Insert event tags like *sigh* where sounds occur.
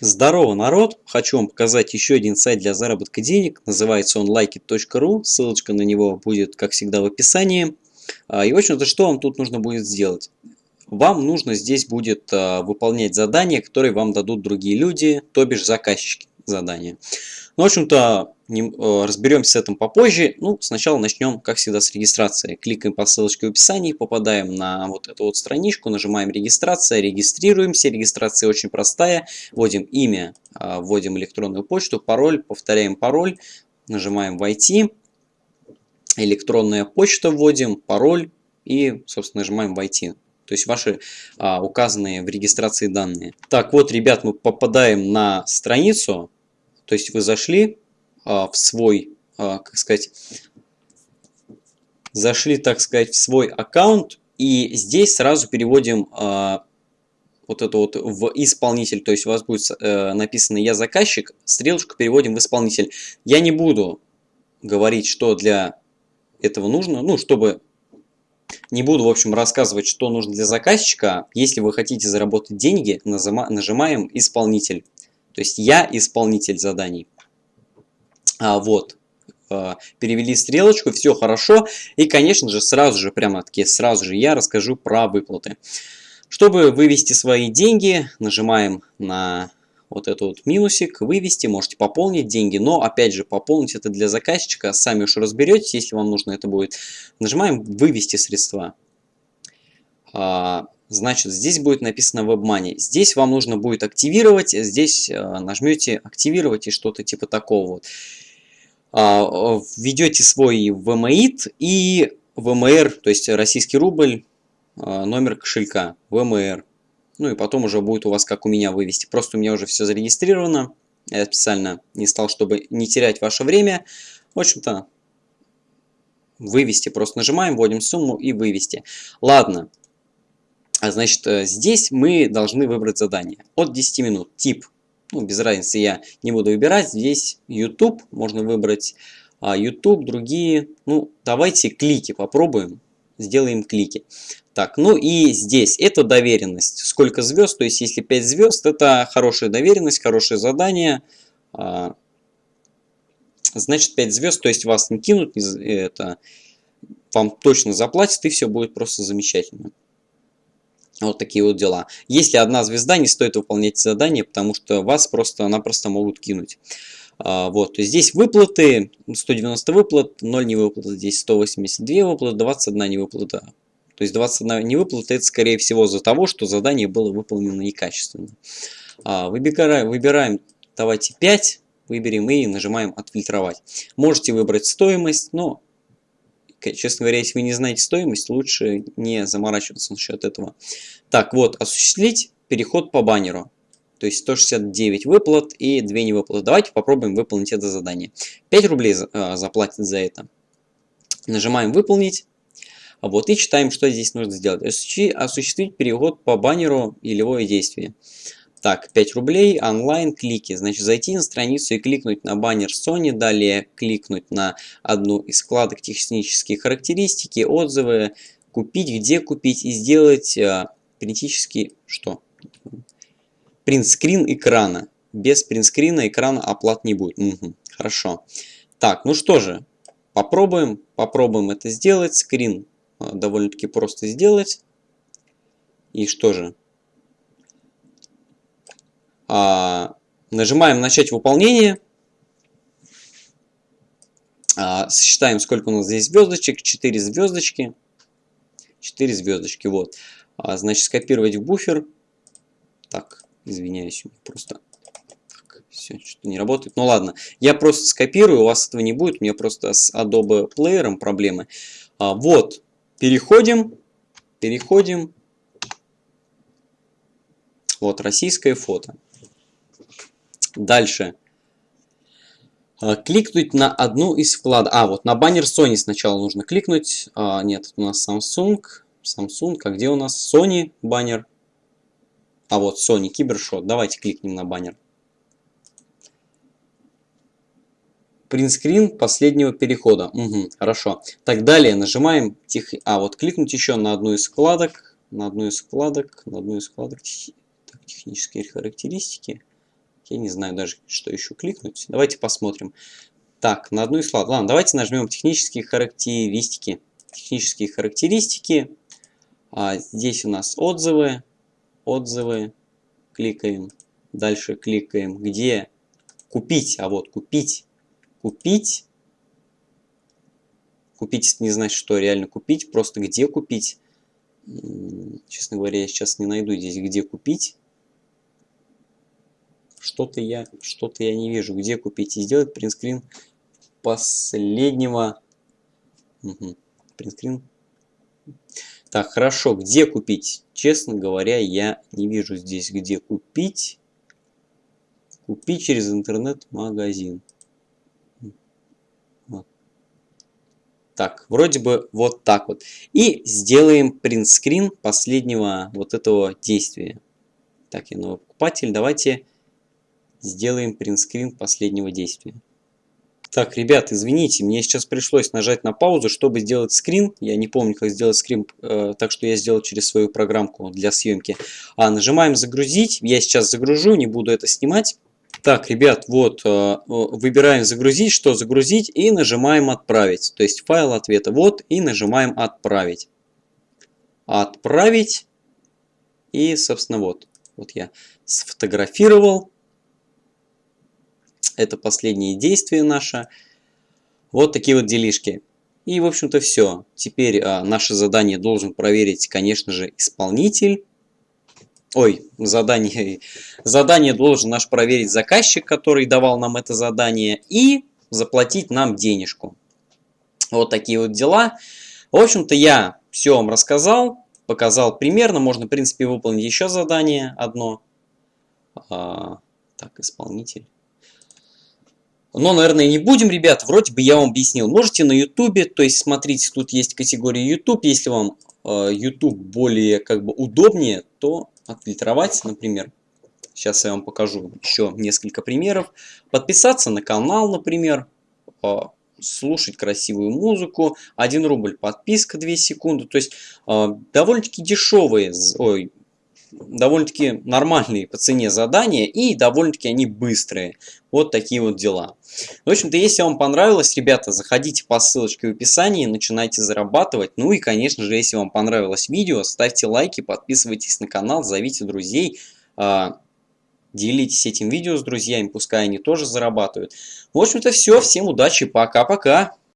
Здорово, народ! Хочу вам показать еще один сайт для заработка денег. Называется он likeit.ru. Ссылочка на него будет, как всегда, в описании. А, и, в общем-то, что вам тут нужно будет сделать? Вам нужно здесь будет а, выполнять задания, которые вам дадут другие люди, то бишь заказчики задания. Ну, в общем-то, э, разберемся с этим попозже. Ну, сначала начнем, как всегда, с регистрации. Кликаем по ссылочке в описании, попадаем на вот эту вот страничку, нажимаем регистрация, регистрируемся. Регистрация очень простая. Вводим имя, а, вводим электронную почту, пароль, повторяем пароль, нажимаем «Войти». Электронная почта вводим, пароль и, собственно, нажимаем «Войти». То есть ваши а, указанные в регистрации данные. Так, вот, ребят, мы попадаем на страницу, то есть вы зашли а, в свой, а, как сказать, зашли, так сказать, в свой аккаунт, и здесь сразу переводим а, вот это вот в исполнитель, то есть у вас будет э, написано «Я заказчик», стрелочку переводим в исполнитель. Я не буду говорить, что для этого нужно, ну, чтобы не буду, в общем, рассказывать, что нужно для заказчика. Если вы хотите заработать деньги, нажимаем «Исполнитель». То есть я исполнитель заданий. А, вот. А, перевели стрелочку, все хорошо. И, конечно же, сразу же, прямо-таки, сразу же я расскажу про выплаты. Чтобы вывести свои деньги, нажимаем на вот этот вот минусик, вывести, можете пополнить деньги, но опять же пополнить это для заказчика, сами уж разберетесь, если вам нужно это будет. Нажимаем вывести средства. А, Значит, здесь будет написано WebMoney. Здесь вам нужно будет активировать. Здесь э, нажмете активировать и что-то типа такого. Вот. А, введете свой VMAIT и VMR, то есть российский рубль, э, номер кошелька VMR. Ну и потом уже будет у вас, как у меня, вывести. Просто у меня уже все зарегистрировано. Я специально не стал, чтобы не терять ваше время. В общем-то, вывести. Просто нажимаем, вводим сумму и вывести. Ладно. А значит, э, здесь мы должны выбрать задание от 10 минут. Тип, ну, без разницы, я не буду выбирать. Здесь YouTube, можно выбрать а, YouTube, другие. Ну, давайте клики попробуем. Сделаем клики. Так, ну и здесь это доверенность. Сколько звезд, то есть если 5 звезд, это хорошая доверенность, хорошее задание. А, значит 5 звезд, то есть вас не кинут, это вам точно заплатят и все будет просто замечательно. Вот такие вот дела. Если одна звезда, не стоит выполнять задание, потому что вас просто-напросто могут кинуть. А, вот, здесь выплаты, 190 выплат, 0 не выплат, здесь 182 выплаты, 21 не выплата. То есть 21 не выплата, это скорее всего за того, что задание было выполнено некачественно. А, выбираем, выбираем, давайте 5, выберем и нажимаем отфильтровать. Можете выбрать стоимость, но Честно говоря, если вы не знаете стоимость, лучше не заморачиваться насчет этого. Так, вот, осуществить переход по баннеру. То есть 169 выплат и 2 невыплаты. Давайте попробуем выполнить это задание. 5 рублей э, заплатят за это. Нажимаем «Выполнить». Вот и читаем, что здесь нужно сделать. Осуществить переход по баннеру и любое действие. Так, 5 рублей, онлайн, клики. Значит, зайти на страницу и кликнуть на баннер Sony, далее кликнуть на одну из вкладок технические характеристики, отзывы, купить, где купить и сделать э, критический, что? Принтскрин экрана. Без принтскрина экрана оплат не будет. Угу, хорошо. Так, ну что же, попробуем, попробуем это сделать. Скрин э, довольно-таки просто сделать. И что же? А, нажимаем «Начать выполнение». А, сосчитаем, сколько у нас здесь звездочек. 4 звездочки. 4 звездочки, вот. А, значит, скопировать в буфер. Так, извиняюсь, просто все, что-то не работает. Ну ладно, я просто скопирую, у вас этого не будет, у меня просто с Adobe Player проблемы. А, вот, переходим, переходим. Вот, российское фото. Дальше. А, кликнуть на одну из вкладок. А, вот на баннер Sony сначала нужно кликнуть. А, нет, у нас Samsung. Samsung. А где у нас Sony баннер? А вот Sony Кибершот. Давайте кликнем на баннер. Принтскрин последнего перехода. Угу, хорошо. Так, далее нажимаем тех... А, вот кликнуть еще на одну из вкладок. На одну из вкладок. На одну из вкладок. Так, технические характеристики. Я не знаю даже, что еще кликнуть. Давайте посмотрим. Так, на одну из слайд. Ладно, давайте нажмем технические характеристики. Технические характеристики. А здесь у нас отзывы. Отзывы. Кликаем. Дальше кликаем. Где купить? А вот купить. Купить. Купить не значит, что реально купить. Просто где купить. Честно говоря, я сейчас не найду здесь, где купить. Что-то я, что то я не вижу, где купить. И сделать принтскрин последнего. Угу. Принтскрин. Так, хорошо, где купить? Честно говоря, я не вижу здесь, где купить. Купить через интернет-магазин. Так, вроде бы вот так вот. И сделаем принтскрин последнего вот этого действия. Так, я новый покупатель. Давайте сделаем принтскрин последнего действия. Так, ребят, извините, мне сейчас пришлось нажать на паузу, чтобы сделать скрин. Я не помню, как сделать скрин, э, так что я сделал через свою программку для съемки. А, нажимаем загрузить. Я сейчас загружу, не буду это снимать. Так, ребят, вот, э, выбираем загрузить, что загрузить, и нажимаем отправить. То есть файл ответа вот, и нажимаем отправить. Отправить. И, собственно, вот. Вот я сфотографировал. Это последнее действие наше. Вот такие вот делишки. И, в общем-то, все. Теперь а, наше задание должен проверить, конечно же, исполнитель. Ой, задание, *laughs* задание должен наш проверить заказчик, который давал нам это задание, и заплатить нам денежку. Вот такие вот дела. В общем-то, я все вам рассказал, показал примерно. Можно, в принципе, выполнить еще задание одно. А, так, исполнитель. Но, наверное, не будем, ребят. Вроде бы я вам объяснил. Можете на YouTube, то есть, смотрите, тут есть категория YouTube. Если вам э, YouTube более как бы удобнее, то отфильтровать, например. Сейчас я вам покажу еще несколько примеров. Подписаться на канал, например. А, слушать красивую музыку. 1 рубль подписка 2 секунды. То есть а, довольно-таки дешевые, ой, довольно-таки нормальные по цене задания и довольно-таки они быстрые. Вот такие вот дела. В общем-то, если вам понравилось, ребята, заходите по ссылочке в описании, начинайте зарабатывать. Ну и, конечно же, если вам понравилось видео, ставьте лайки, подписывайтесь на канал, зовите друзей, а, делитесь этим видео с друзьями, пускай они тоже зарабатывают. В общем-то, все. Всем удачи, пока-пока.